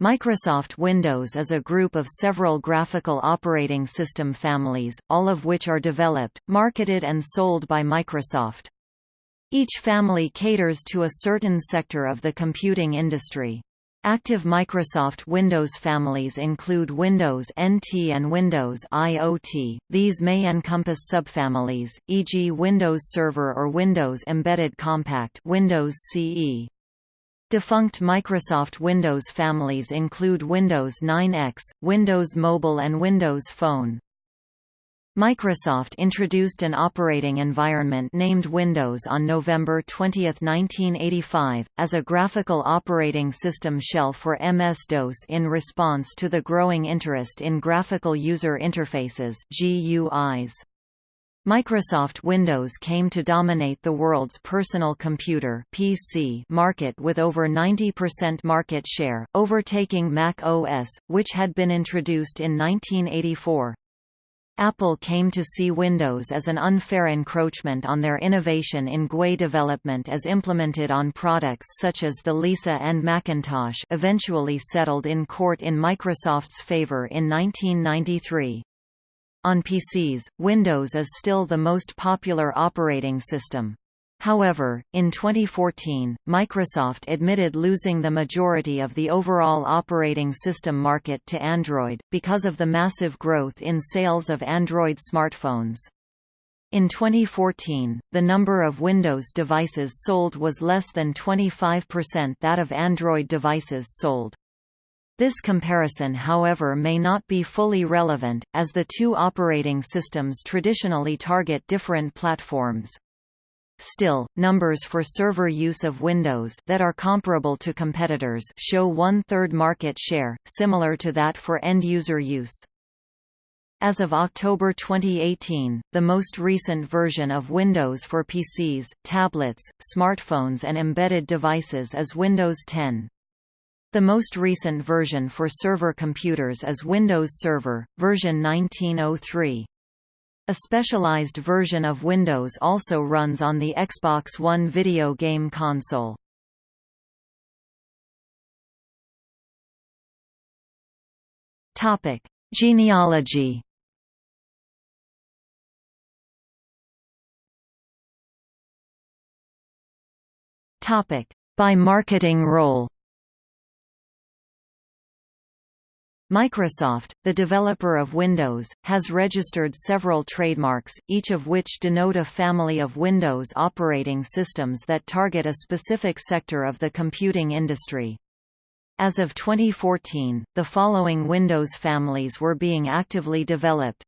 Microsoft Windows is a group of several graphical operating system families, all of which are developed, marketed and sold by Microsoft. Each family caters to a certain sector of the computing industry. Active Microsoft Windows families include Windows NT and Windows IoT. These may encompass subfamilies, e.g. Windows Server or Windows Embedded Compact Windows CE. Defunct Microsoft Windows families include Windows 9X, Windows Mobile and Windows Phone. Microsoft introduced an operating environment named Windows on November 20, 1985, as a graphical operating system shell for MS-DOS in response to the growing interest in graphical user interfaces GUIs. Microsoft Windows came to dominate the world's personal computer PC market with over 90% market share, overtaking Mac OS, which had been introduced in 1984. Apple came to see Windows as an unfair encroachment on their innovation in GUI development as implemented on products such as the Lisa and Macintosh eventually settled in court in Microsoft's favor in 1993. On PCs, Windows is still the most popular operating system. However, in 2014, Microsoft admitted losing the majority of the overall operating system market to Android, because of the massive growth in sales of Android smartphones. In 2014, the number of Windows devices sold was less than 25% that of Android devices sold. This comparison however may not be fully relevant, as the two operating systems traditionally target different platforms. Still, numbers for server use of Windows that are comparable to competitors show one-third market share, similar to that for end-user use. As of October 2018, the most recent version of Windows for PCs, tablets, smartphones and embedded devices is Windows 10. The most recent version for server computers is Windows Server, version 1903. A specialized version of Windows also runs on the Xbox One video game console. Topic: Genealogy. Topic: By marketing role. Microsoft, the developer of Windows, has registered several trademarks, each of which denote a family of Windows operating systems that target a specific sector of the computing industry. As of 2014, the following Windows families were being actively developed.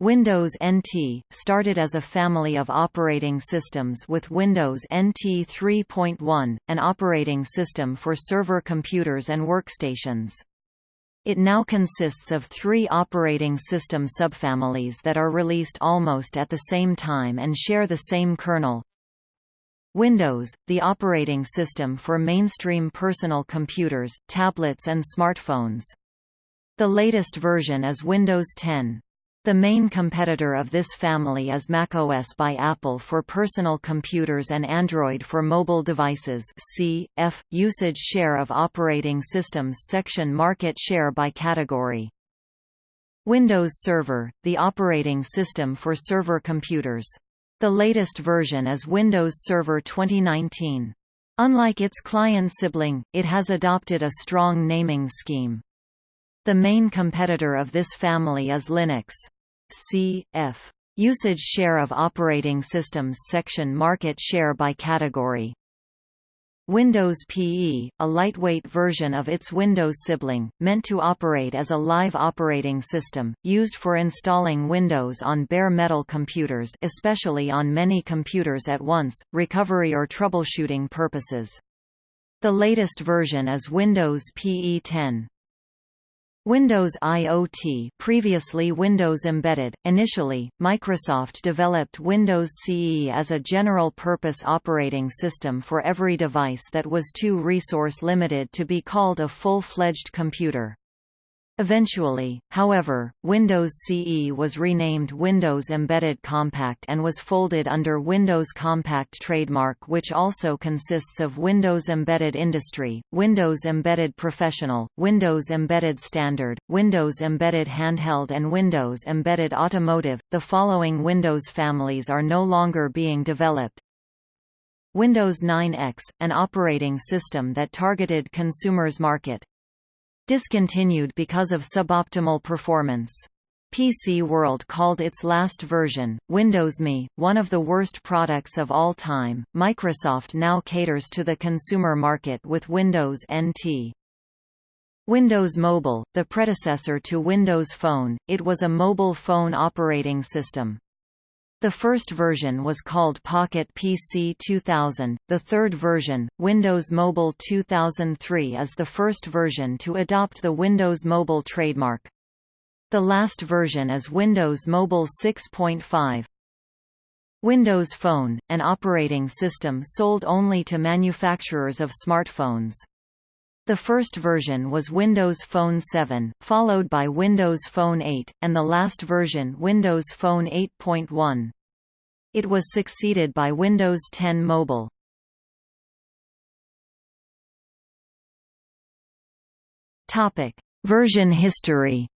Windows NT, started as a family of operating systems with Windows NT 3.1, an operating system for server computers and workstations. It now consists of three operating system subfamilies that are released almost at the same time and share the same kernel. Windows, the operating system for mainstream personal computers, tablets and smartphones. The latest version is Windows 10. The main competitor of this family is macOS by Apple for personal computers and Android for mobile devices C, F, usage share of operating systems section market share by category. Windows Server, the operating system for server computers. The latest version is Windows Server 2019. Unlike its client sibling, it has adopted a strong naming scheme. The main competitor of this family is Linux. C. F. Usage share of operating systems section market share by category. Windows PE, a lightweight version of its Windows sibling, meant to operate as a live operating system, used for installing Windows on bare metal computers especially on many computers at once, recovery or troubleshooting purposes. The latest version is Windows PE 10. Windows IoT previously Windows Embedded, initially, Microsoft developed Windows CE as a general-purpose operating system for every device that was too resource-limited to be called a full-fledged computer. Eventually, however, Windows CE was renamed Windows Embedded Compact and was folded under Windows Compact trademark which also consists of Windows Embedded Industry, Windows Embedded Professional, Windows Embedded Standard, Windows Embedded Handheld and Windows Embedded Automotive. The following Windows families are no longer being developed. Windows 9X, an operating system that targeted consumers market. Discontinued because of suboptimal performance. PC World called its last version, Windows Me, one of the worst products of all time. Microsoft now caters to the consumer market with Windows NT. Windows Mobile, the predecessor to Windows Phone, it was a mobile phone operating system. The first version was called Pocket PC 2000, the third version, Windows Mobile 2003 is the first version to adopt the Windows Mobile trademark. The last version is Windows Mobile 6.5. Windows Phone, an operating system sold only to manufacturers of smartphones. The first version was Windows Phone 7, followed by Windows Phone 8, and the last version Windows Phone 8.1. It was succeeded by Windows 10 Mobile. Topic: Version history.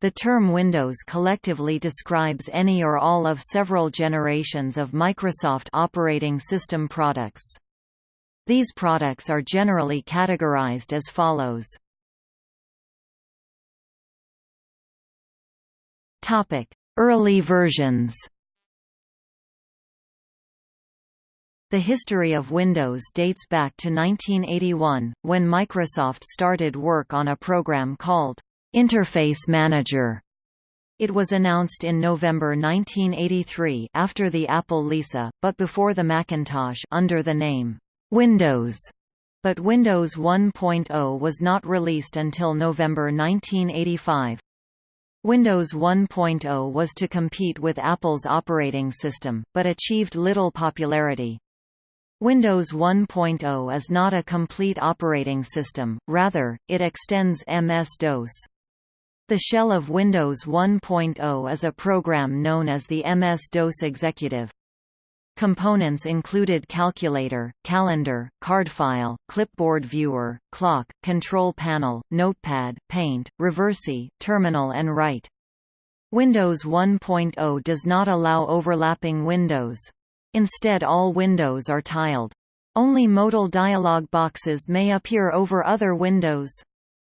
The term Windows collectively describes any or all of several generations of Microsoft operating system products. These products are generally categorized as follows. Topic: Early versions. The history of Windows dates back to 1981, when Microsoft started work on a program called Interface Manager. It was announced in November 1983 after the Apple Lisa, but before the Macintosh under the name Windows. But Windows 1.0 was not released until November 1985. Windows 1.0 was to compete with Apple's operating system, but achieved little popularity. Windows 1.0 is not a complete operating system, rather, it extends MS-DOS. The shell of Windows 1.0 is a program known as the MS-DOS Executive. Components included calculator, calendar, card file, clipboard viewer, clock, control panel, notepad, paint, reversi, terminal and write. Windows 1.0 does not allow overlapping windows. Instead all windows are tiled. Only modal dialog boxes may appear over other windows.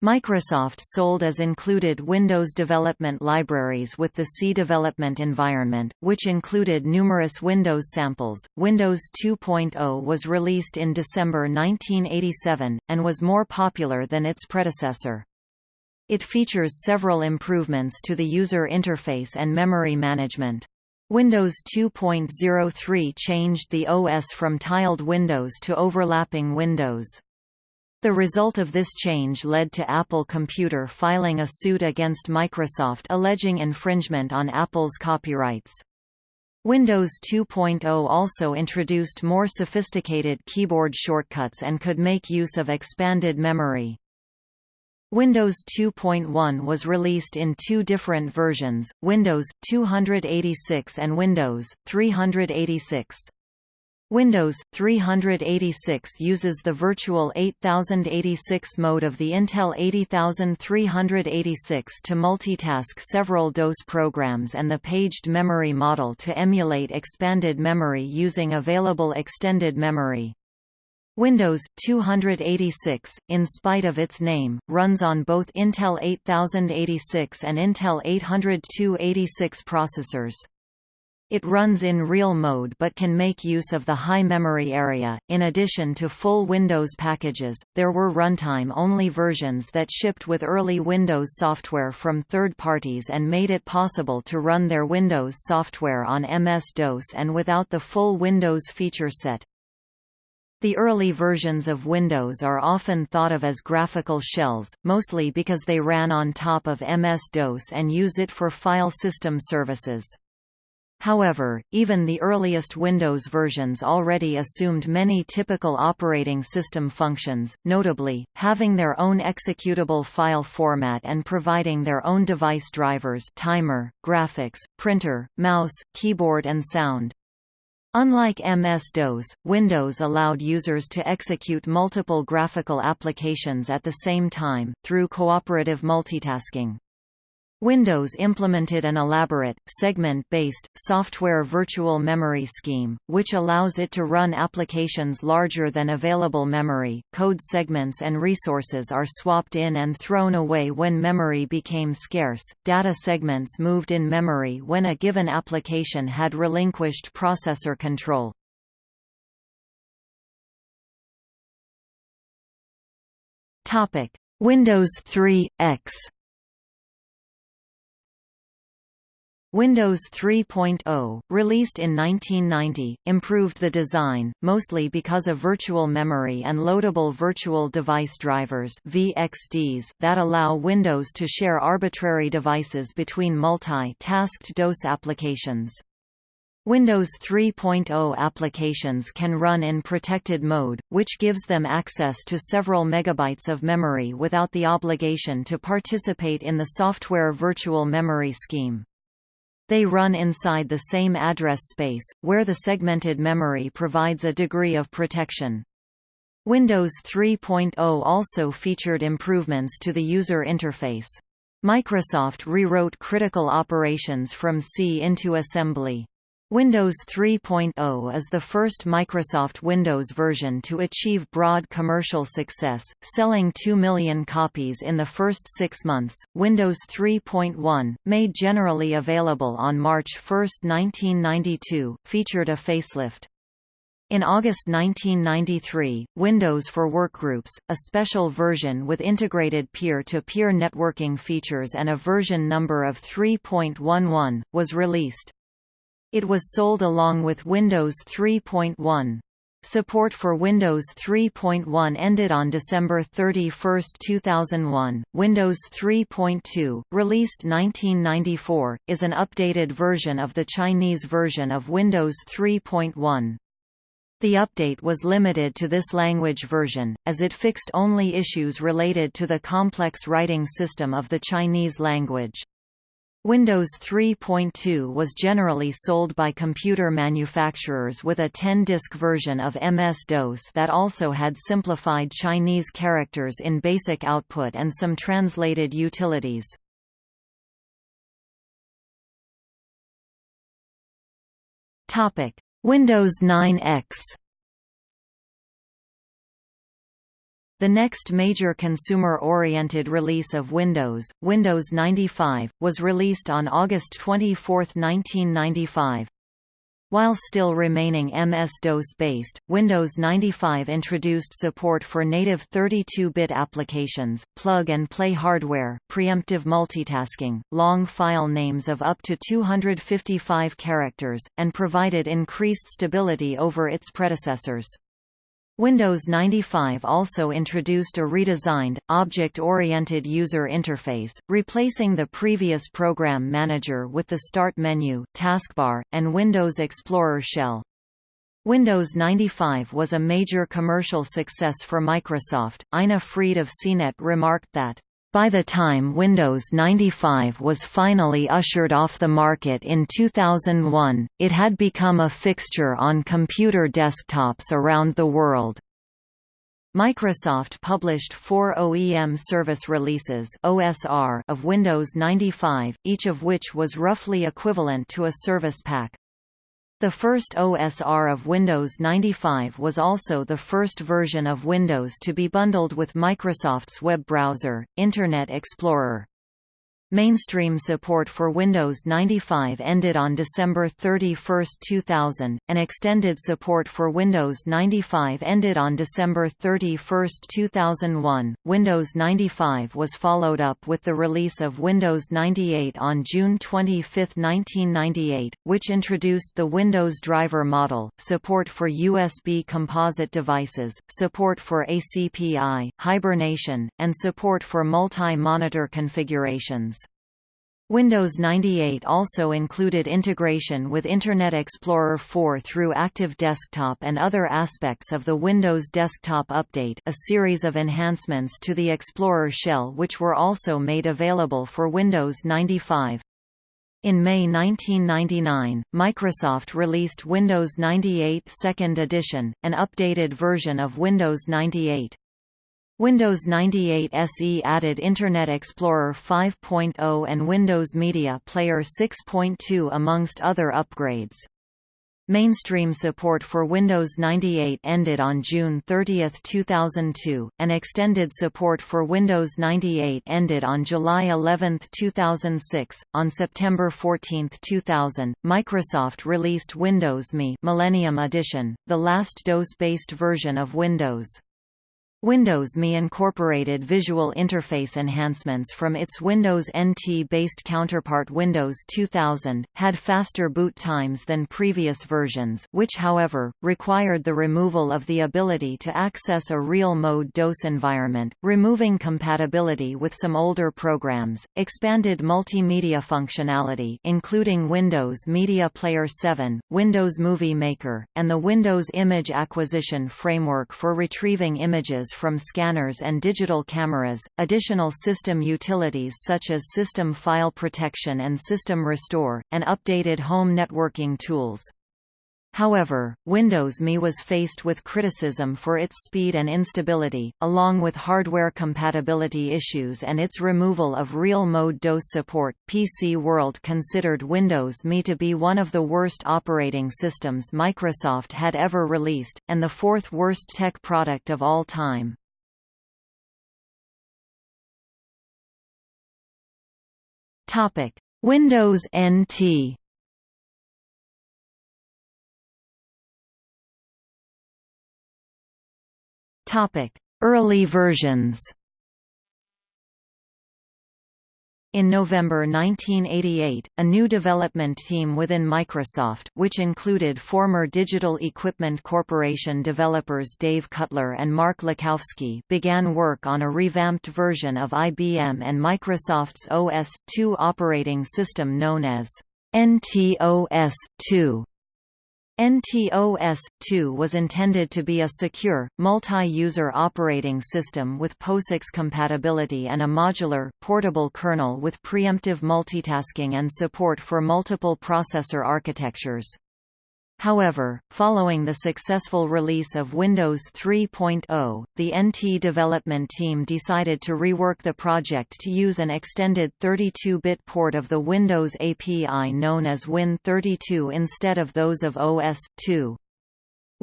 Microsoft sold as included Windows development libraries with the C development environment, which included numerous Windows samples. Windows 2.0 was released in December 1987, and was more popular than its predecessor. It features several improvements to the user interface and memory management. Windows 2.03 changed the OS from tiled windows to overlapping windows. The result of this change led to Apple Computer filing a suit against Microsoft alleging infringement on Apple's copyrights. Windows 2.0 also introduced more sophisticated keyboard shortcuts and could make use of expanded memory. Windows 2.1 was released in two different versions, Windows 286 and Windows 386. Windows 386 uses the virtual 8086 mode of the Intel 80386 to multitask several DOS programs and the paged memory model to emulate expanded memory using available extended memory. Windows 286, in spite of its name, runs on both Intel 8086 and Intel 80286 processors. It runs in real mode but can make use of the high memory area. In addition to full Windows packages, there were runtime-only versions that shipped with early Windows software from third parties and made it possible to run their Windows software on MS-DOS and without the full Windows feature set. The early versions of Windows are often thought of as graphical shells, mostly because they ran on top of MS-DOS and use it for file system services. However, even the earliest Windows versions already assumed many typical operating system functions, notably, having their own executable file format and providing their own device drivers timer, graphics, printer, mouse, keyboard and sound. Unlike MS-DOS, Windows allowed users to execute multiple graphical applications at the same time, through cooperative multitasking. Windows implemented an elaborate, segment-based, software virtual memory scheme, which allows it to run applications larger than available memory. Code segments and resources are swapped in and thrown away when memory became scarce. Data segments moved in memory when a given application had relinquished processor control. Topic: Windows 3 X Windows 3.0, released in 1990, improved the design, mostly because of virtual memory and loadable virtual device drivers VXDs that allow Windows to share arbitrary devices between multi-tasked DOS applications. Windows 3.0 applications can run in protected mode, which gives them access to several megabytes of memory without the obligation to participate in the software virtual memory scheme. They run inside the same address space, where the segmented memory provides a degree of protection. Windows 3.0 also featured improvements to the user interface. Microsoft rewrote critical operations from C into assembly. Windows 3.0 is the first Microsoft Windows version to achieve broad commercial success, selling 2 million copies in the first six months. Windows 3.1, made generally available on March 1, 1992, featured a facelift. In August 1993, Windows for Workgroups, a special version with integrated peer-to-peer -peer networking features and a version number of 3.11, was released. It was sold along with Windows 3.1. Support for Windows 3.1 ended on December 31, 2001. Windows 3.2, released 1994, is an updated version of the Chinese version of Windows 3.1. The update was limited to this language version, as it fixed only issues related to the complex writing system of the Chinese language. Windows 3.2 was generally sold by computer manufacturers with a 10-disk version of MS-DOS that also had simplified Chinese characters in basic output and some translated utilities. Windows 9X The next major consumer-oriented release of Windows, Windows 95, was released on August 24, 1995. While still remaining MS-DOS based, Windows 95 introduced support for native 32-bit applications, plug-and-play hardware, preemptive multitasking, long file names of up to 255 characters, and provided increased stability over its predecessors. Windows 95 also introduced a redesigned, object-oriented user interface, replacing the previous Program Manager with the Start menu, taskbar, and Windows Explorer shell. Windows 95 was a major commercial success for Microsoft. Ina Fried of CNET remarked that by the time Windows 95 was finally ushered off the market in 2001, it had become a fixture on computer desktops around the world. Microsoft published four OEM service releases OSR of Windows 95, each of which was roughly equivalent to a service pack. The first OSR of Windows 95 was also the first version of Windows to be bundled with Microsoft's web browser, Internet Explorer. Mainstream support for Windows 95 ended on December 31, 2000, and extended support for Windows 95 ended on December 31, 2001. Windows 95 was followed up with the release of Windows 98 on June 25, 1998, which introduced the Windows driver model, support for USB composite devices, support for ACPI, hibernation, and support for multi-monitor configurations. Windows 98 also included integration with Internet Explorer 4 through Active Desktop and other aspects of the Windows Desktop Update a series of enhancements to the Explorer shell which were also made available for Windows 95. In May 1999, Microsoft released Windows 98 Second Edition, an updated version of Windows 98. Windows 98 SE added Internet Explorer 5.0 and Windows Media Player 6.2 amongst other upgrades. Mainstream support for Windows 98 ended on June 30, 2002, and extended support for Windows 98 ended on July 11, 2006. On September 14, 2000, Microsoft released Windows ME Millennium Edition, the last DOS-based version of Windows. Windows ME incorporated visual interface enhancements from its Windows NT-based counterpart Windows 2000, had faster boot times than previous versions which however, required the removal of the ability to access a real-mode DOS environment, removing compatibility with some older programs, expanded multimedia functionality including Windows Media Player 7, Windows Movie Maker, and the Windows Image Acquisition Framework for retrieving images from scanners and digital cameras, additional system utilities such as System File Protection and System Restore, and updated home networking tools. However, Windows ME was faced with criticism for its speed and instability, along with hardware compatibility issues and its removal of real-mode DOS support. PC World considered Windows ME to be one of the worst operating systems Microsoft had ever released, and the fourth worst tech product of all time. Windows NT Early versions In November 1988, a new development team within Microsoft which included former Digital Equipment Corporation developers Dave Cutler and Mark Lucovsky began work on a revamped version of IBM and Microsoft's OS/2 operating system known as NTOS-2. NTOS-2 was intended to be a secure, multi-user operating system with POSIX compatibility and a modular, portable kernel with preemptive multitasking and support for multiple processor architectures. However, following the successful release of Windows 3.0, the NT development team decided to rework the project to use an extended 32-bit port of the Windows API known as Win32 instead of those of OS/2.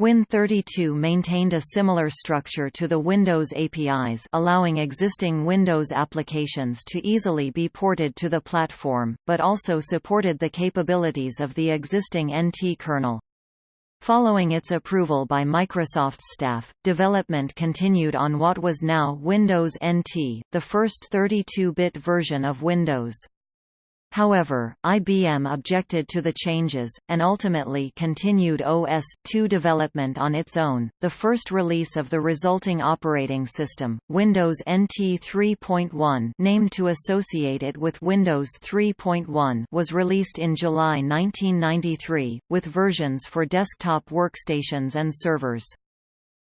Win32 maintained a similar structure to the Windows APIs allowing existing Windows applications to easily be ported to the platform, but also supported the capabilities of the existing NT kernel. Following its approval by Microsoft's staff, development continued on what was now Windows NT, the first 32-bit version of Windows. However, IBM objected to the changes, and ultimately continued OS/2 development on its own. The first release of the resulting operating system, Windows NT 3.1, named to associate it with Windows 3.1, was released in July 1993, with versions for desktop workstations and servers.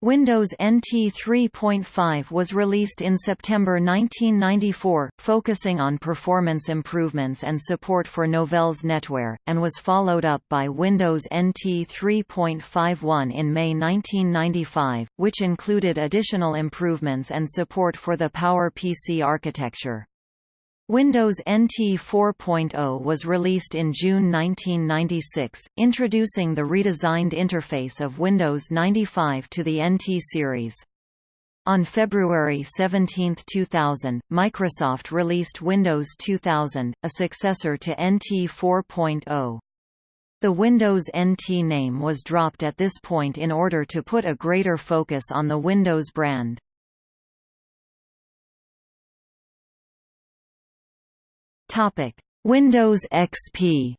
Windows NT 3.5 was released in September 1994, focusing on performance improvements and support for Novell's NetWare, and was followed up by Windows NT 3.51 in May 1995, which included additional improvements and support for the PowerPC architecture. Windows NT 4.0 was released in June 1996, introducing the redesigned interface of Windows 95 to the NT series. On February 17, 2000, Microsoft released Windows 2000, a successor to NT 4.0. The Windows NT name was dropped at this point in order to put a greater focus on the Windows brand. Topic: Windows XP.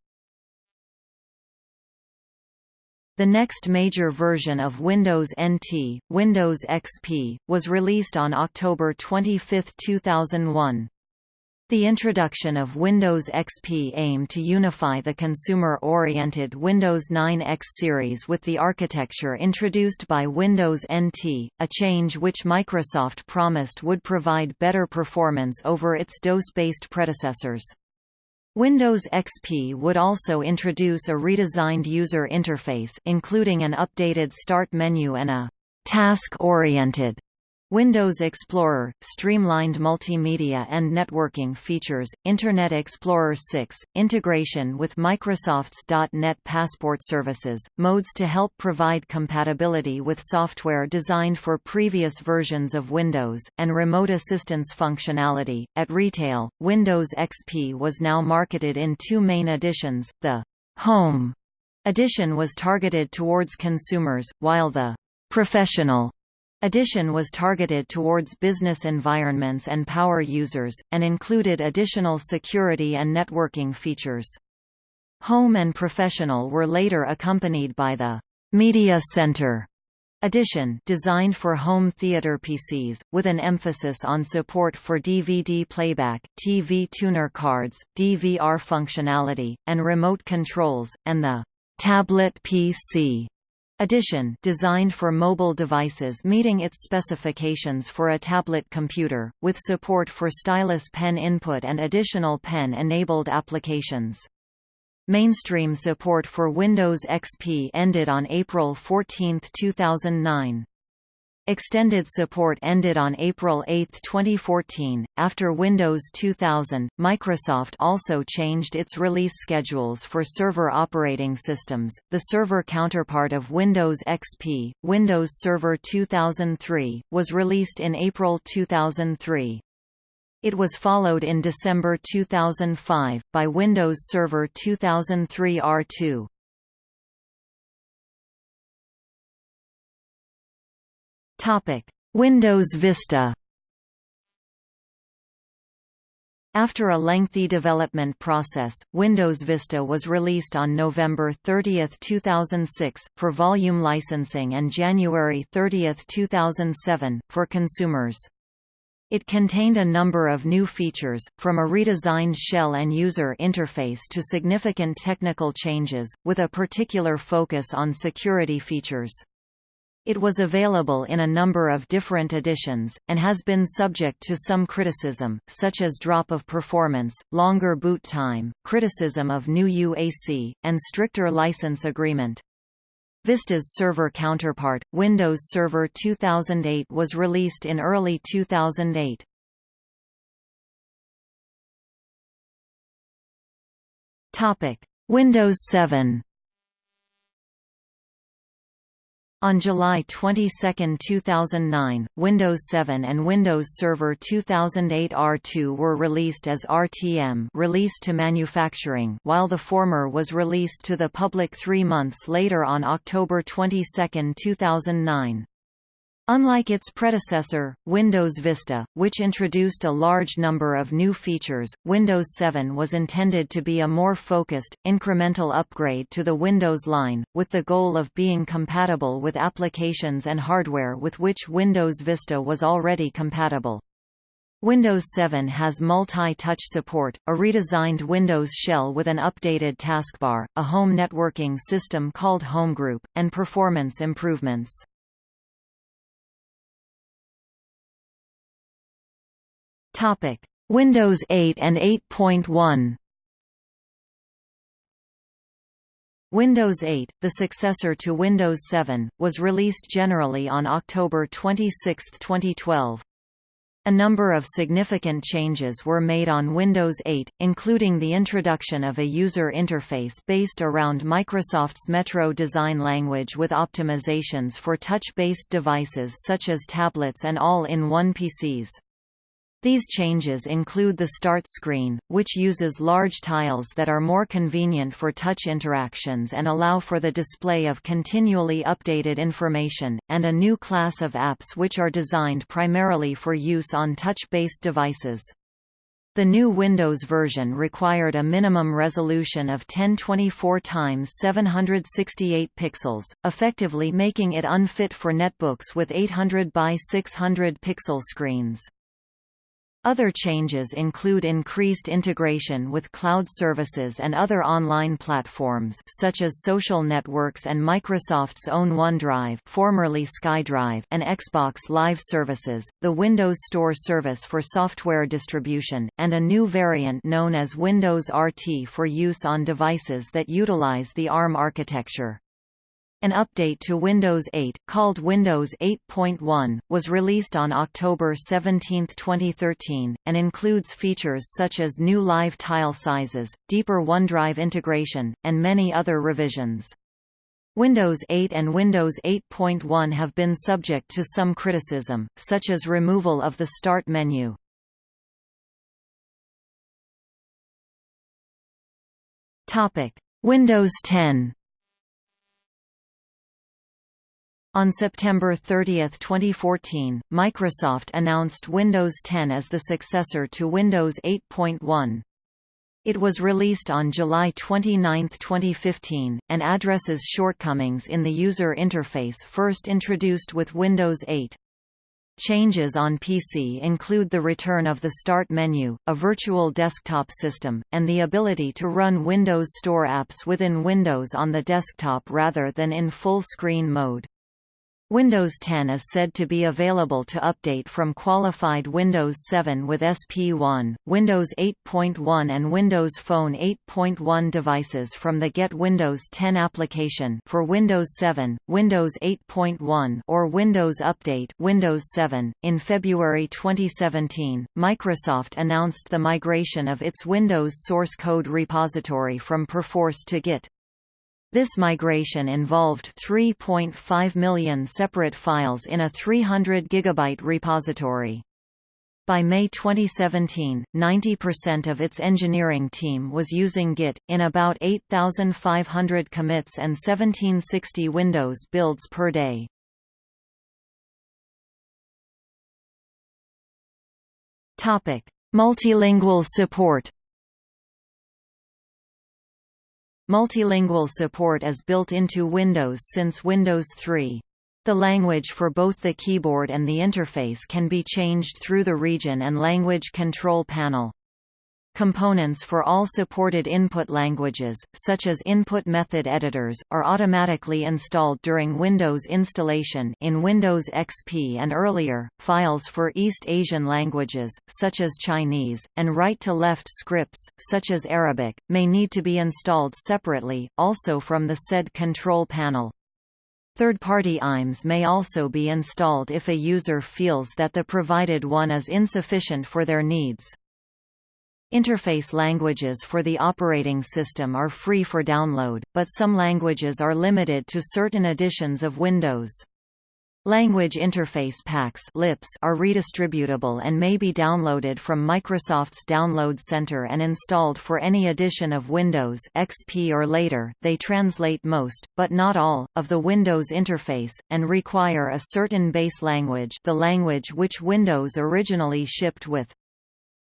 The next major version of Windows NT, Windows XP, was released on October 25, 2001. The introduction of Windows XP aimed to unify the consumer-oriented Windows 9 X series with the architecture introduced by Windows NT, a change which Microsoft promised would provide better performance over its DOS-based predecessors. Windows XP would also introduce a redesigned user interface including an updated start menu and a task-oriented Windows Explorer, streamlined multimedia and networking features, Internet Explorer 6, integration with Microsoft's .NET Passport services, modes to help provide compatibility with software designed for previous versions of Windows, and remote assistance functionality. At retail, Windows XP was now marketed in two main editions, the Home edition was targeted towards consumers, while the Professional Edition was targeted towards business environments and power users, and included additional security and networking features. Home and Professional were later accompanied by the Media Center edition designed for home theater PCs, with an emphasis on support for DVD playback, TV tuner cards, DVR functionality, and remote controls, and the Tablet PC Edition designed for mobile devices meeting its specifications for a tablet computer, with support for stylus pen input and additional pen-enabled applications. Mainstream support for Windows XP ended on April 14, 2009. Extended support ended on April 8, 2014. After Windows 2000, Microsoft also changed its release schedules for server operating systems. The server counterpart of Windows XP, Windows Server 2003, was released in April 2003. It was followed in December 2005 by Windows Server 2003 R2. Topic: Windows Vista. After a lengthy development process, Windows Vista was released on November 30, 2006, for volume licensing and January 30, 2007, for consumers. It contained a number of new features, from a redesigned shell and user interface to significant technical changes, with a particular focus on security features. It was available in a number of different editions, and has been subject to some criticism, such as drop of performance, longer boot time, criticism of new UAC, and stricter license agreement. Vista's server counterpart, Windows Server 2008 was released in early 2008. Windows 7 On July 22, 2009, Windows 7 and Windows Server 2008 R2 were released as RTM release to manufacturing while the former was released to the public three months later on October 22, 2009. Unlike its predecessor, Windows Vista, which introduced a large number of new features, Windows 7 was intended to be a more focused, incremental upgrade to the Windows line, with the goal of being compatible with applications and hardware with which Windows Vista was already compatible. Windows 7 has multi-touch support, a redesigned Windows shell with an updated taskbar, a home networking system called HomeGroup, and performance improvements. Topic: Windows 8 and 8.1. Windows 8, the successor to Windows 7, was released generally on October 26, 2012. A number of significant changes were made on Windows 8, including the introduction of a user interface based around Microsoft's Metro design language with optimizations for touch-based devices such as tablets and all-in-one PCs. These changes include the Start screen, which uses large tiles that are more convenient for touch interactions and allow for the display of continually updated information, and a new class of apps which are designed primarily for use on touch-based devices. The new Windows version required a minimum resolution of 1024 x 768 pixels, effectively making it unfit for netbooks with 800 by 600 pixel screens. Other changes include increased integration with cloud services and other online platforms such as social networks and Microsoft's own OneDrive formerly SkyDrive and Xbox Live services, the Windows Store service for software distribution, and a new variant known as Windows RT for use on devices that utilize the ARM architecture. An update to Windows 8, called Windows 8.1, was released on October 17, 2013, and includes features such as new live tile sizes, deeper OneDrive integration, and many other revisions. Windows 8 and Windows 8.1 have been subject to some criticism, such as removal of the Start menu. Windows 10 On September 30, 2014, Microsoft announced Windows 10 as the successor to Windows 8.1. It was released on July 29, 2015, and addresses shortcomings in the user interface first introduced with Windows 8. Changes on PC include the return of the Start menu, a virtual desktop system, and the ability to run Windows Store apps within Windows on the desktop rather than in full-screen mode. Windows 10 is said to be available to update from qualified Windows 7 with SP1, Windows 8.1 and Windows Phone 8.1 devices from the Get Windows 10 application for Windows 7, Windows 8.1 or Windows Update Windows 7. In February 2017, Microsoft announced the migration of its Windows source code repository from Perforce to Git. This migration involved 3.5 million separate files in a 300 gigabyte repository. By May 2017, 90% of its engineering team was using Git, in about 8,500 commits and 1760 Windows builds per day. Multilingual support Multilingual support is built into Windows since Windows 3. The language for both the keyboard and the interface can be changed through the region and language control panel. Components for all supported input languages, such as input method editors, are automatically installed during Windows installation in Windows XP and earlier. Files for East Asian languages, such as Chinese, and right-to-left scripts, such as Arabic, may need to be installed separately, also from the said control panel. Third-party IMs may also be installed if a user feels that the provided one is insufficient for their needs. Interface languages for the operating system are free for download, but some languages are limited to certain editions of Windows. Language Interface Packs are redistributable and may be downloaded from Microsoft's Download Center and installed for any edition of Windows XP or later. They translate most, but not all, of the Windows interface, and require a certain base language the language which Windows originally shipped with.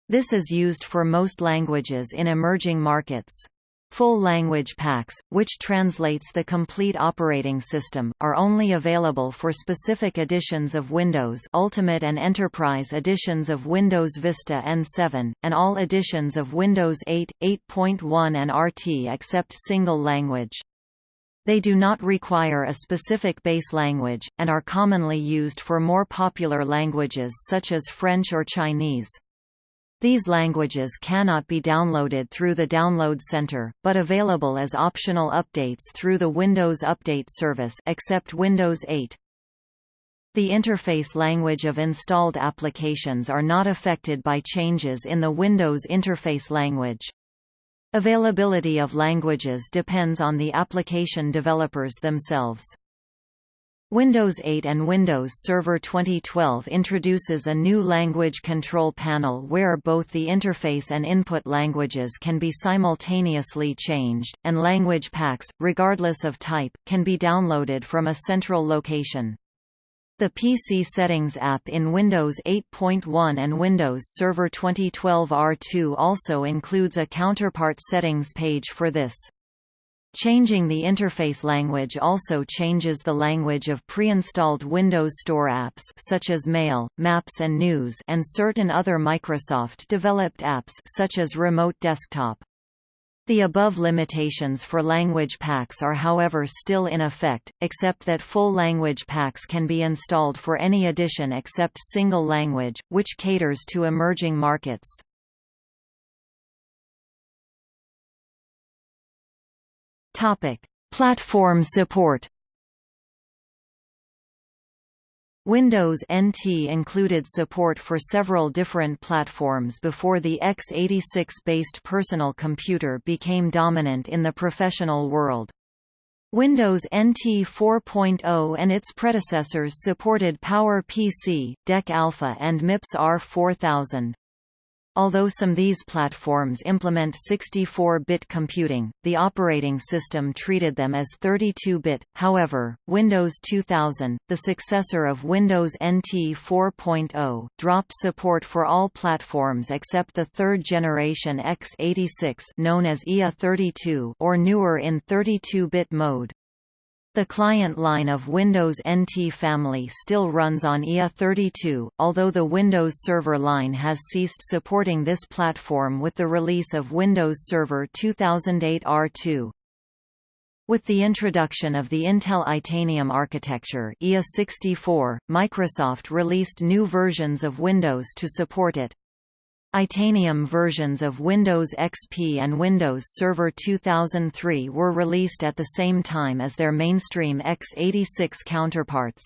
This is used for most languages in emerging markets. Full language packs, which translates the complete operating system, are only available for specific editions of Windows Ultimate and Enterprise editions of Windows Vista N7, and all editions of Windows 8, 8.1 and RT except single language. They do not require a specific base language, and are commonly used for more popular languages such as French or Chinese. These languages cannot be downloaded through the Download Center, but available as optional updates through the Windows Update service except Windows 8. The interface language of installed applications are not affected by changes in the Windows interface language. Availability of languages depends on the application developers themselves. Windows 8 and Windows Server 2012 introduces a new language control panel where both the interface and input languages can be simultaneously changed, and language packs, regardless of type, can be downloaded from a central location. The PC Settings app in Windows 8.1 and Windows Server 2012 R2 also includes a counterpart settings page for this. Changing the interface language also changes the language of pre-installed Windows Store apps such as Mail, Maps and News and certain other Microsoft-developed apps such as Remote Desktop. The above limitations for language packs are however still in effect, except that full language packs can be installed for any edition except single language, which caters to emerging markets. Topic: Platform support. Windows NT included support for several different platforms before the x86-based personal computer became dominant in the professional world. Windows NT 4.0 and its predecessors supported PowerPC, DEC Alpha and MIPS R4000. Although some of these platforms implement 64-bit computing, the operating system treated them as 32-bit. However, Windows 2000, the successor of Windows NT 4.0, dropped support for all platforms except the third-generation x86 known as IA32 or newer in 32-bit mode. The client line of Windows NT family still runs on IA32, although the Windows Server line has ceased supporting this platform with the release of Windows Server 2008 R2. With the introduction of the Intel Itanium architecture IA64, Microsoft released new versions of Windows to support it. Itanium versions of Windows XP and Windows Server 2003 were released at the same time as their mainstream x86 counterparts.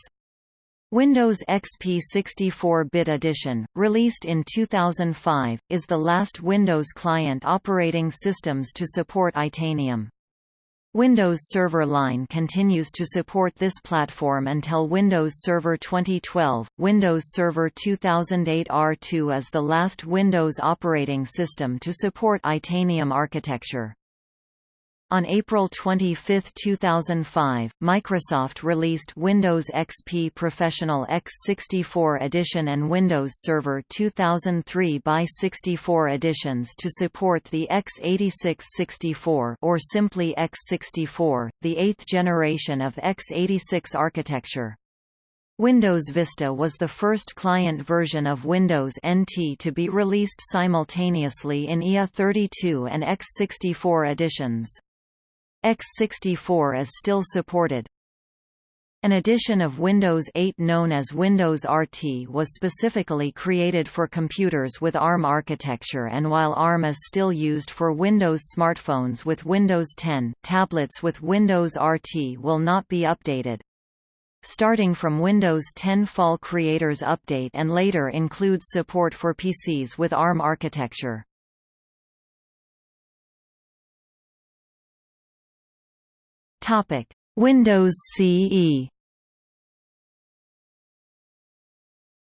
Windows XP 64-bit edition, released in 2005, is the last Windows client operating systems to support Itanium. Windows Server Line continues to support this platform until Windows Server 2012. Windows Server 2008 R2 is the last Windows operating system to support Itanium architecture. On April 25, 2005, Microsoft released Windows XP Professional x64 Edition and Windows Server 2003 by 64 editions to support the x86-64 or simply x64, the eighth generation of x86 architecture. Windows Vista was the first client version of Windows NT to be released simultaneously in IA32 and x64 editions. X64 is still supported. An edition of Windows 8 known as Windows RT was specifically created for computers with ARM architecture and while ARM is still used for Windows smartphones with Windows 10, tablets with Windows RT will not be updated. Starting from Windows 10 Fall Creators Update and later includes support for PCs with ARM architecture. Topic: Windows CE.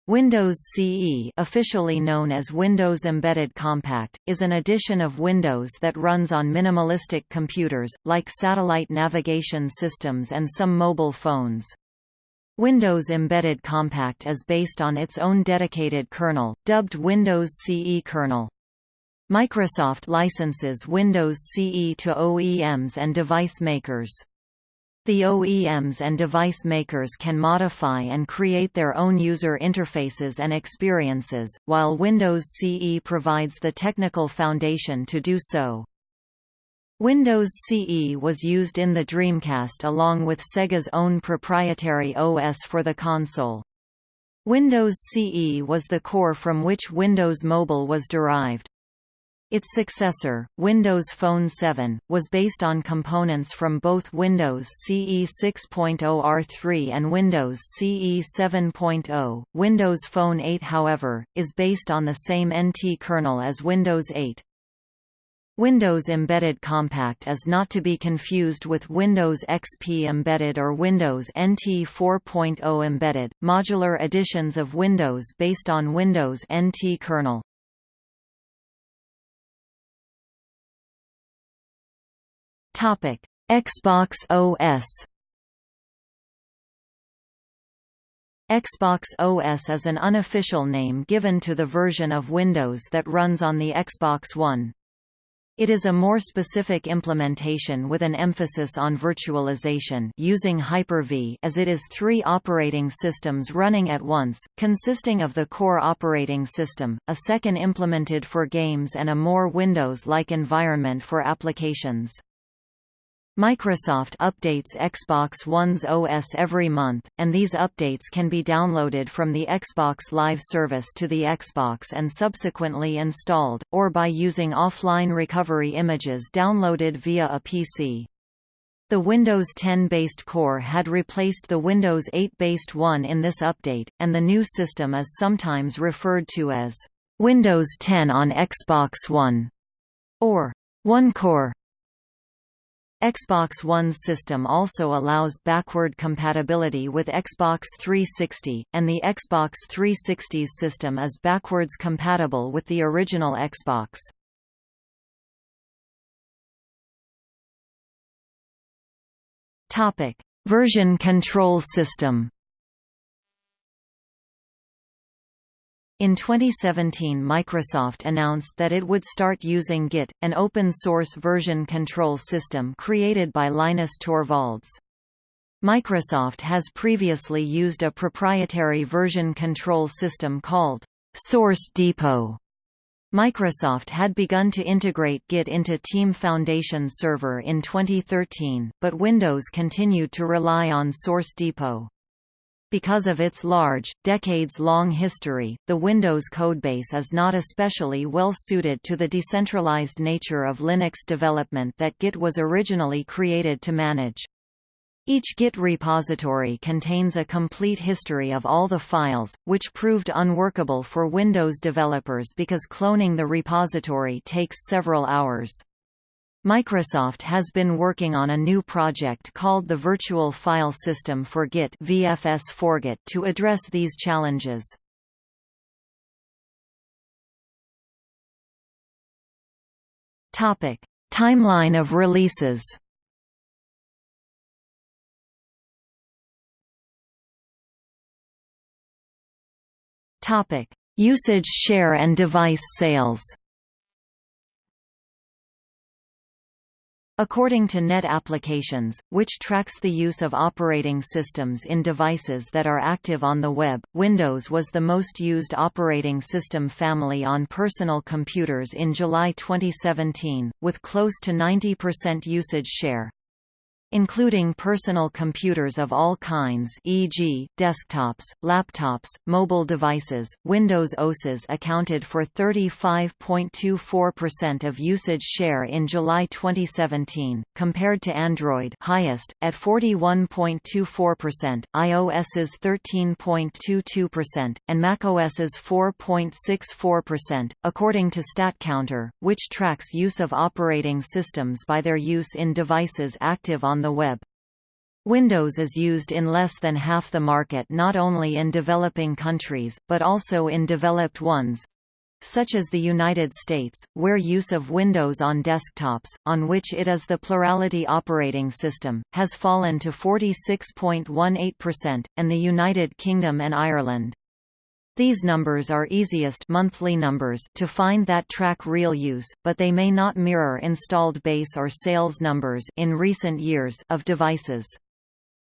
Windows CE officially known as Windows Embedded Compact, is an edition of Windows that runs on minimalistic computers, like satellite navigation systems and some mobile phones. Windows Embedded Compact is based on its own dedicated kernel, dubbed Windows CE kernel. Microsoft licenses Windows CE to OEMs and device makers. The OEMs and device makers can modify and create their own user interfaces and experiences, while Windows CE provides the technical foundation to do so. Windows CE was used in the Dreamcast along with Sega's own proprietary OS for the console. Windows CE was the core from which Windows Mobile was derived. Its successor, Windows Phone 7, was based on components from both Windows CE 6.0 R3 and Windows CE 7.0. Windows Phone 8 however, is based on the same NT kernel as Windows 8. Windows Embedded Compact is not to be confused with Windows XP Embedded or Windows NT 4.0 Embedded, modular editions of Windows based on Windows NT kernel. Topic: Xbox OS. Xbox OS is an unofficial name given to the version of Windows that runs on the Xbox One. It is a more specific implementation with an emphasis on virtualization using Hyper-V as it is three operating systems running at once, consisting of the core operating system, a second implemented for games and a more Windows-like environment for applications. Microsoft updates Xbox One's OS every month, and these updates can be downloaded from the Xbox Live service to the Xbox and subsequently installed, or by using offline recovery images downloaded via a PC. The Windows 10-based core had replaced the Windows 8-based one in this update, and the new system is sometimes referred to as Windows 10 on Xbox One or One Core. Xbox One's system also allows backward compatibility with Xbox 360, and the Xbox 360's system is backwards compatible with the original Xbox. Version control system In 2017 Microsoft announced that it would start using Git, an open-source version control system created by Linus Torvalds. Microsoft has previously used a proprietary version control system called Source Depot. Microsoft had begun to integrate Git into Team Foundation Server in 2013, but Windows continued to rely on Source Depot. Because of its large, decades-long history, the Windows codebase is not especially well suited to the decentralized nature of Linux development that Git was originally created to manage. Each Git repository contains a complete history of all the files, which proved unworkable for Windows developers because cloning the repository takes several hours. Microsoft has been working on a new project called the Virtual File System for Git VFS Git to address these challenges. Topic: Timeline of releases. Topic: Usage share and device sales. According to Net Applications, which tracks the use of operating systems in devices that are active on the web, Windows was the most used operating system family on personal computers in July 2017, with close to 90% usage share including personal computers of all kinds e.g., desktops, laptops, mobile devices. Windows OSes accounted for 35.24% of usage share in July 2017, compared to Android highest, at 41.24%, iOS's 13.22%, and macOS's 4.64%, according to StatCounter, which tracks use of operating systems by their use in devices active on on the web. Windows is used in less than half the market not only in developing countries, but also in developed ones, such as the United States, where use of Windows on desktops, on which it is the plurality operating system, has fallen to 46.18%, and the United Kingdom and Ireland. These numbers are easiest monthly numbers to find that track real use, but they may not mirror installed base or sales numbers in recent years of devices.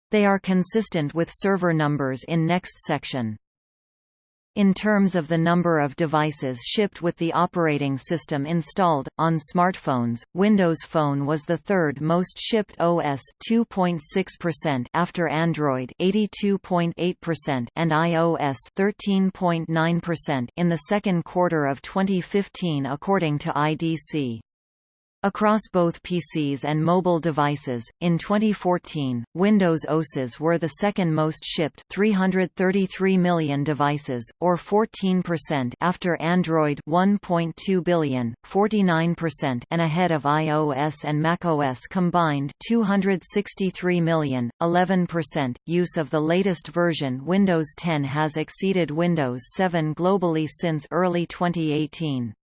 They are consistent with server numbers in next section. In terms of the number of devices shipped with the operating system installed, on smartphones, Windows Phone was the third most shipped OS 2.6% after Android 82.8% and iOS 13.9% in the second quarter of 2015 according to IDC. Across both PCs and mobile devices, in 2014, Windows OSes were the second most shipped 333 million devices, or 14% after Android 1.2 billion, 49% and ahead of iOS and macOS combined 263 million, 11%. Use of the latest version Windows 10 has exceeded Windows 7 globally since early 2018.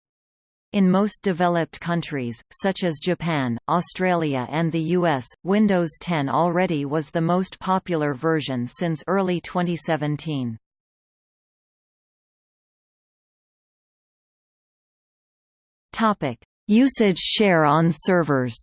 In most developed countries, such as Japan, Australia and the US, Windows 10 already was the most popular version since early 2017. Usage share on servers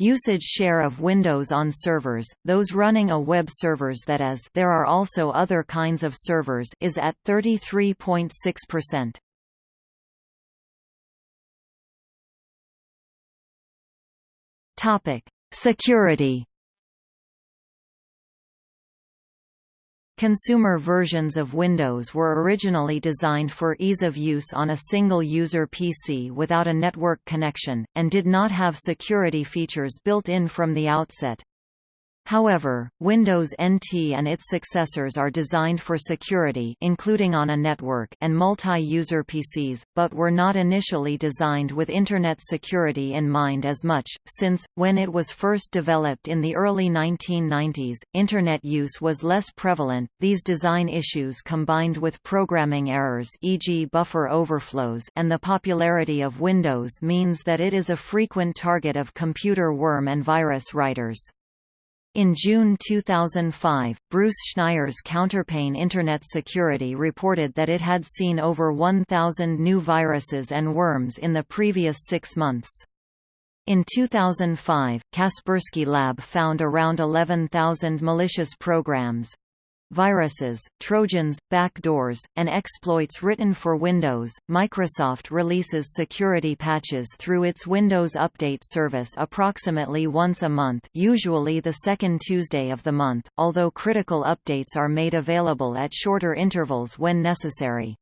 Usage share of Windows on servers, those running a web servers that is there are also other kinds of servers is at 33.6%. Topic: Security Consumer versions of Windows were originally designed for ease of use on a single-user PC without a network connection, and did not have security features built in from the outset. However, Windows NT and its successors are designed for security including on a network and multi-user PCs, but were not initially designed with Internet security in mind as much, since, when it was first developed in the early 1990s, Internet use was less prevalent. These design issues combined with programming errors e.g. buffer overflows and the popularity of Windows means that it is a frequent target of computer worm and virus writers. In June 2005, Bruce Schneier's Counterpane Internet Security reported that it had seen over 1,000 new viruses and worms in the previous six months. In 2005, Kaspersky Lab found around 11,000 malicious programs, viruses, trojans, backdoors, and exploits written for Windows. Microsoft releases security patches through its Windows Update service approximately once a month, usually the second Tuesday of the month, although critical updates are made available at shorter intervals when necessary.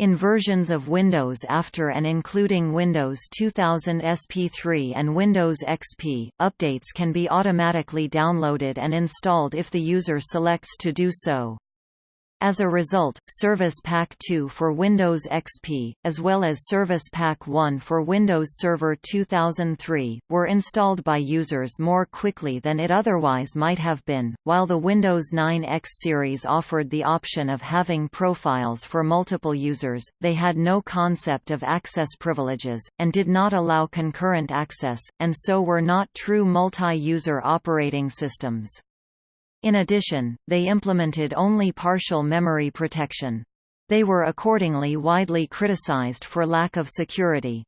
In versions of Windows after and including Windows 2000 SP3 and Windows XP, updates can be automatically downloaded and installed if the user selects to do so. As a result, Service Pack 2 for Windows XP, as well as Service Pack 1 for Windows Server 2003, were installed by users more quickly than it otherwise might have been. While the Windows 9 X series offered the option of having profiles for multiple users, they had no concept of access privileges, and did not allow concurrent access, and so were not true multi-user operating systems. In addition, they implemented only partial memory protection. They were accordingly widely criticized for lack of security.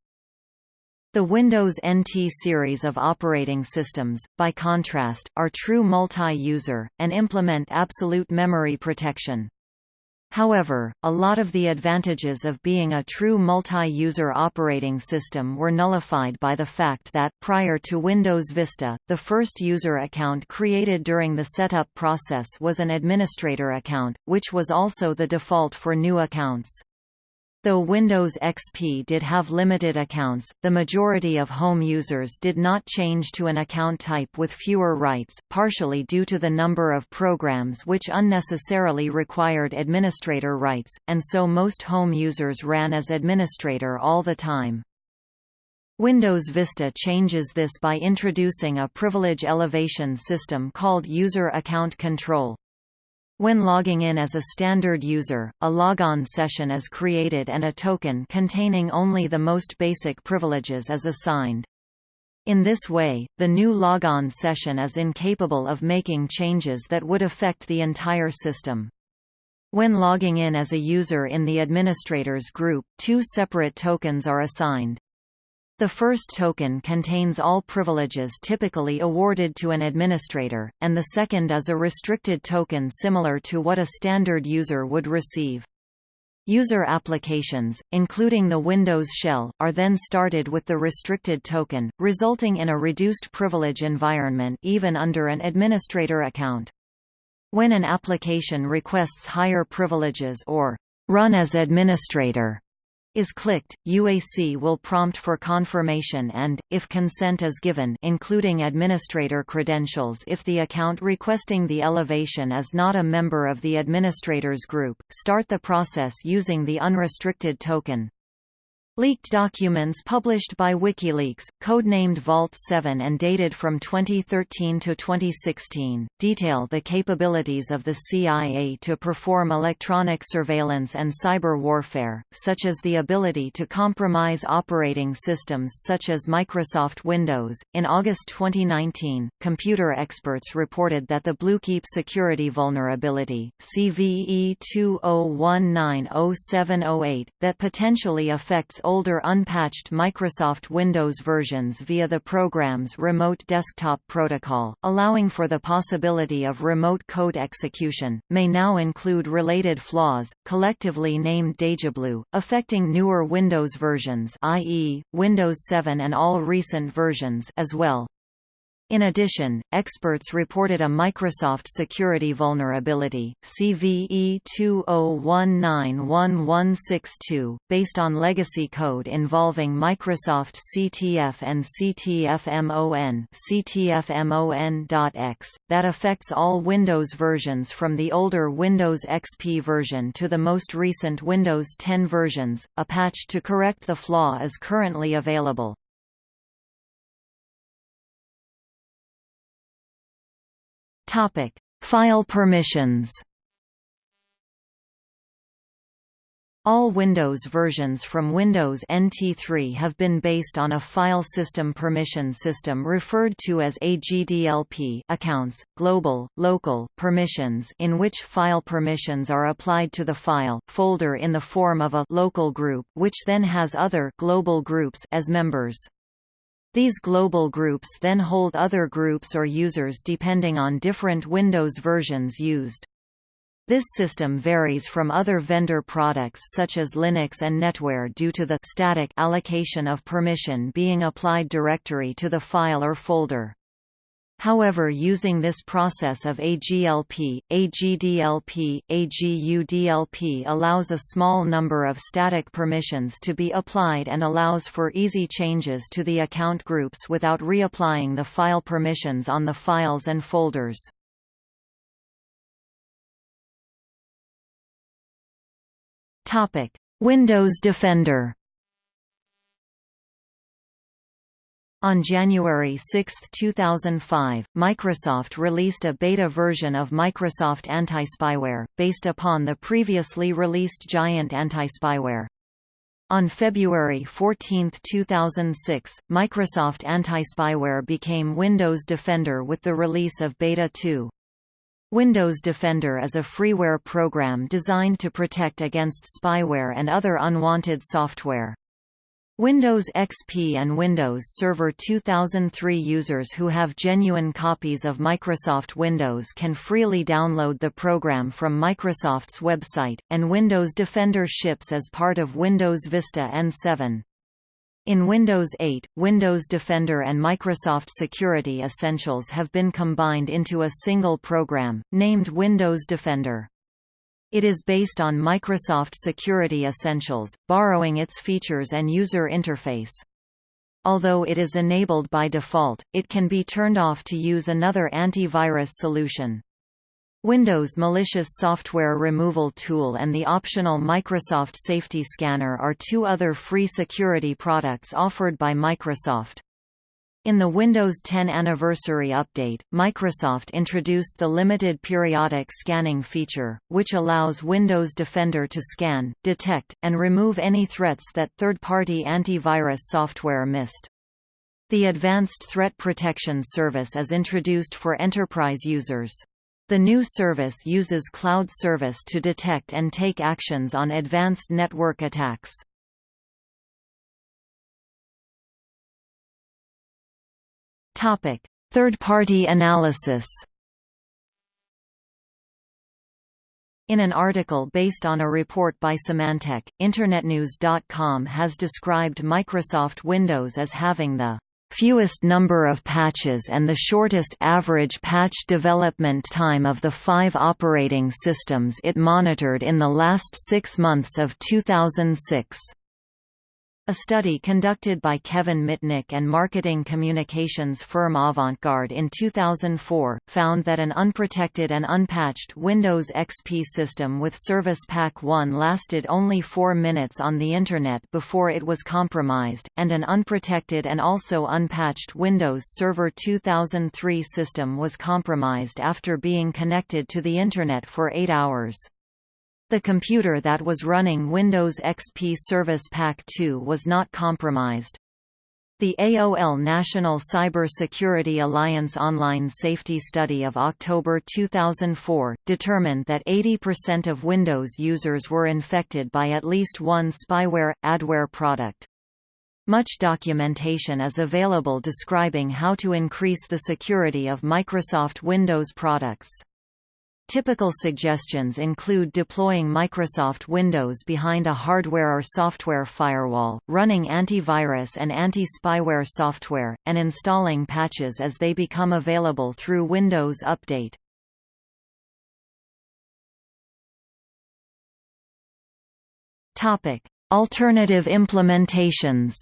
The Windows NT series of operating systems, by contrast, are true multi-user, and implement absolute memory protection. However, a lot of the advantages of being a true multi-user operating system were nullified by the fact that, prior to Windows Vista, the first user account created during the setup process was an administrator account, which was also the default for new accounts. Though Windows XP did have limited accounts, the majority of home users did not change to an account type with fewer rights, partially due to the number of programs which unnecessarily required administrator rights, and so most home users ran as administrator all the time. Windows Vista changes this by introducing a privilege elevation system called User Account Control. When logging in as a standard user, a logon session is created and a token containing only the most basic privileges is assigned. In this way, the new logon session is incapable of making changes that would affect the entire system. When logging in as a user in the administrators group, two separate tokens are assigned. The first token contains all privileges typically awarded to an administrator, and the second is a restricted token similar to what a standard user would receive. User applications, including the Windows shell, are then started with the restricted token, resulting in a reduced privilege environment even under an administrator account. When an application requests higher privileges or run as administrator, is clicked, UAC will prompt for confirmation and, if consent is given including administrator credentials if the account requesting the elevation is not a member of the administrators group, start the process using the unrestricted token. Leaked documents published by WikiLeaks, codenamed Vault 7 and dated from 2013 to 2016, detail the capabilities of the CIA to perform electronic surveillance and cyber warfare, such as the ability to compromise operating systems such as Microsoft Windows. In August 2019, computer experts reported that the Bluekeep security vulnerability, CVE 20190708, that potentially affects older unpatched Microsoft Windows versions via the program's Remote Desktop Protocol, allowing for the possibility of remote code execution, may now include related flaws, collectively named DejaBlue, affecting newer Windows versions i.e., Windows 7 and all recent versions as well. In addition, experts reported a Microsoft security vulnerability, CVE 20191162, based on legacy code involving Microsoft CTF and CTFMON CTFMON.X, that affects all Windows versions from the older Windows XP version to the most recent Windows 10 versions. A patch to correct the flaw is currently available. Topic: File permissions. All Windows versions from Windows NT3 have been based on a file system permission system referred to as AGDLP accounts, global, local, permissions in which file permissions are applied to the file, folder in the form of a local group, which then has other global groups as members. These global groups then hold other groups or users depending on different Windows versions used. This system varies from other vendor products such as Linux and NetWare due to the static allocation of permission being applied directory to the file or folder. However using this process of AGLP, AGDLP, AGUDLP allows a small number of static permissions to be applied and allows for easy changes to the account groups without reapplying the file permissions on the files and folders. Windows Defender On January 6, 2005, Microsoft released a beta version of Microsoft Anti-Spyware, based upon the previously released Giant Anti-Spyware. On February 14, 2006, Microsoft Anti-Spyware became Windows Defender with the release of Beta 2. Windows Defender is a freeware program designed to protect against spyware and other unwanted software. Windows XP and Windows Server 2003 users who have genuine copies of Microsoft Windows can freely download the program from Microsoft's website, and Windows Defender ships as part of Windows Vista and 7. In Windows 8, Windows Defender and Microsoft Security Essentials have been combined into a single program, named Windows Defender. It is based on Microsoft Security Essentials, borrowing its features and user interface. Although it is enabled by default, it can be turned off to use another antivirus solution. Windows Malicious Software Removal Tool and the optional Microsoft Safety Scanner are two other free security products offered by Microsoft. In the Windows 10 Anniversary Update, Microsoft introduced the Limited Periodic Scanning feature, which allows Windows Defender to scan, detect, and remove any threats that third-party antivirus software missed. The Advanced Threat Protection Service is introduced for enterprise users. The new service uses cloud service to detect and take actions on advanced network attacks. Topic: Third-party analysis. In an article based on a report by Symantec, InternetNews.com has described Microsoft Windows as having the fewest number of patches and the shortest average patch development time of the five operating systems it monitored in the last six months of 2006. A study conducted by Kevin Mitnick and marketing communications firm Avantgarde in 2004, found that an unprotected and unpatched Windows XP system with Service Pack 1 lasted only 4 minutes on the Internet before it was compromised, and an unprotected and also unpatched Windows Server 2003 system was compromised after being connected to the Internet for 8 hours. The computer that was running Windows XP Service Pack 2 was not compromised. The AOL National Cyber Security Alliance online safety study of October 2004, determined that 80% of Windows users were infected by at least one spyware, adware product. Much documentation is available describing how to increase the security of Microsoft Windows products. Typical suggestions include deploying Microsoft Windows behind a hardware or software firewall, running antivirus and anti-spyware software, and installing patches as they become available through Windows Update. Alternative implementations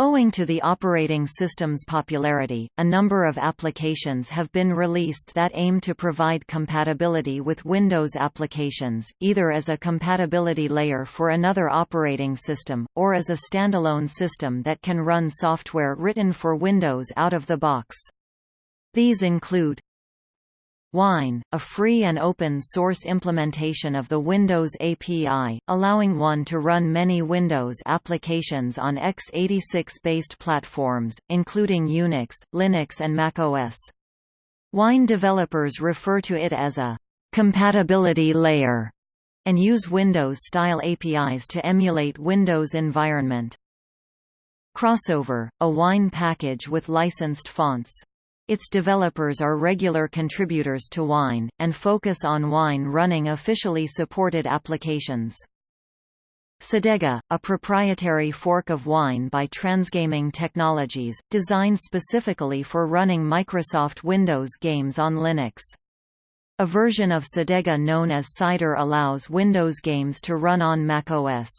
Owing to the operating system's popularity, a number of applications have been released that aim to provide compatibility with Windows applications, either as a compatibility layer for another operating system, or as a standalone system that can run software written for Windows out of the box. These include Wine, a free and open-source implementation of the Windows API, allowing one to run many Windows applications on x86-based platforms, including Unix, Linux and macOS. Wine developers refer to it as a compatibility layer and use Windows-style APIs to emulate Windows environment. Crossover, a Wine package with licensed fonts. Its developers are regular contributors to Wine, and focus on Wine running officially supported applications. Cedega, a proprietary fork of Wine by Transgaming Technologies, designed specifically for running Microsoft Windows games on Linux. A version of Cedega known as Cider allows Windows games to run on macOS.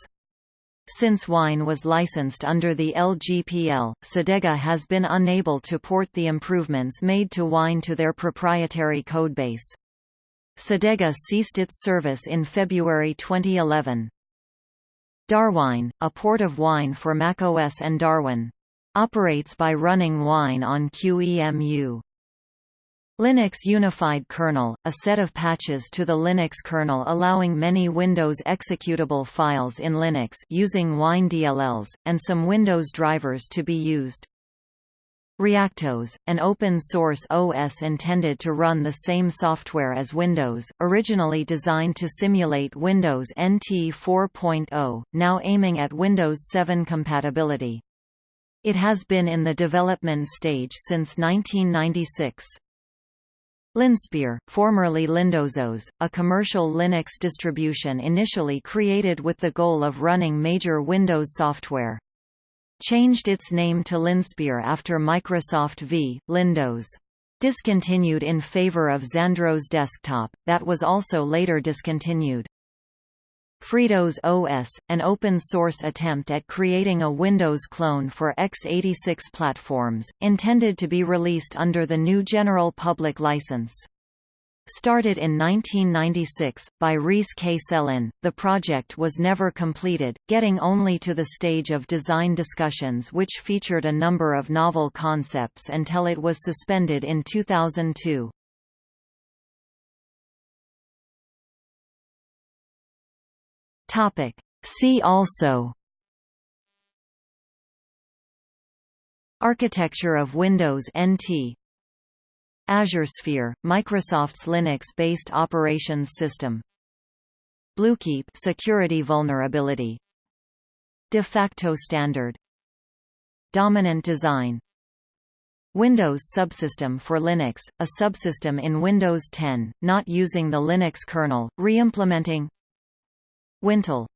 Since Wine was licensed under the LGPL, Cedega has been unable to port the improvements made to Wine to their proprietary codebase. Cedega ceased its service in February 2011. Darwine, a port of Wine for macOS and Darwin. Operates by running Wine on QEMU. Linux Unified Kernel, a set of patches to the Linux kernel allowing many Windows executable files in Linux using Wine DLLs, and some Windows drivers to be used. Reactos, an open-source OS intended to run the same software as Windows, originally designed to simulate Windows NT 4.0, now aiming at Windows 7 compatibility. It has been in the development stage since 1996. Linspire, formerly LindowsOS, a commercial Linux distribution initially created with the goal of running major Windows software. Changed its name to Linspire after Microsoft v. Lindows. Discontinued in favor of Xandros Desktop, that was also later discontinued. Freedows OS, an open-source attempt at creating a Windows clone for x86 platforms, intended to be released under the GNU General Public License. Started in 1996, by Reece K. Sellin, the project was never completed, getting only to the stage of design discussions which featured a number of novel concepts until it was suspended in 2002. Topic. See also. Architecture of Windows NT Azure Sphere, Microsoft's Linux-based operations system. Bluekeep security vulnerability. De facto standard. Dominant design. Windows Subsystem for Linux, a subsystem in Windows 10, not using the Linux kernel, re-implementing Wintel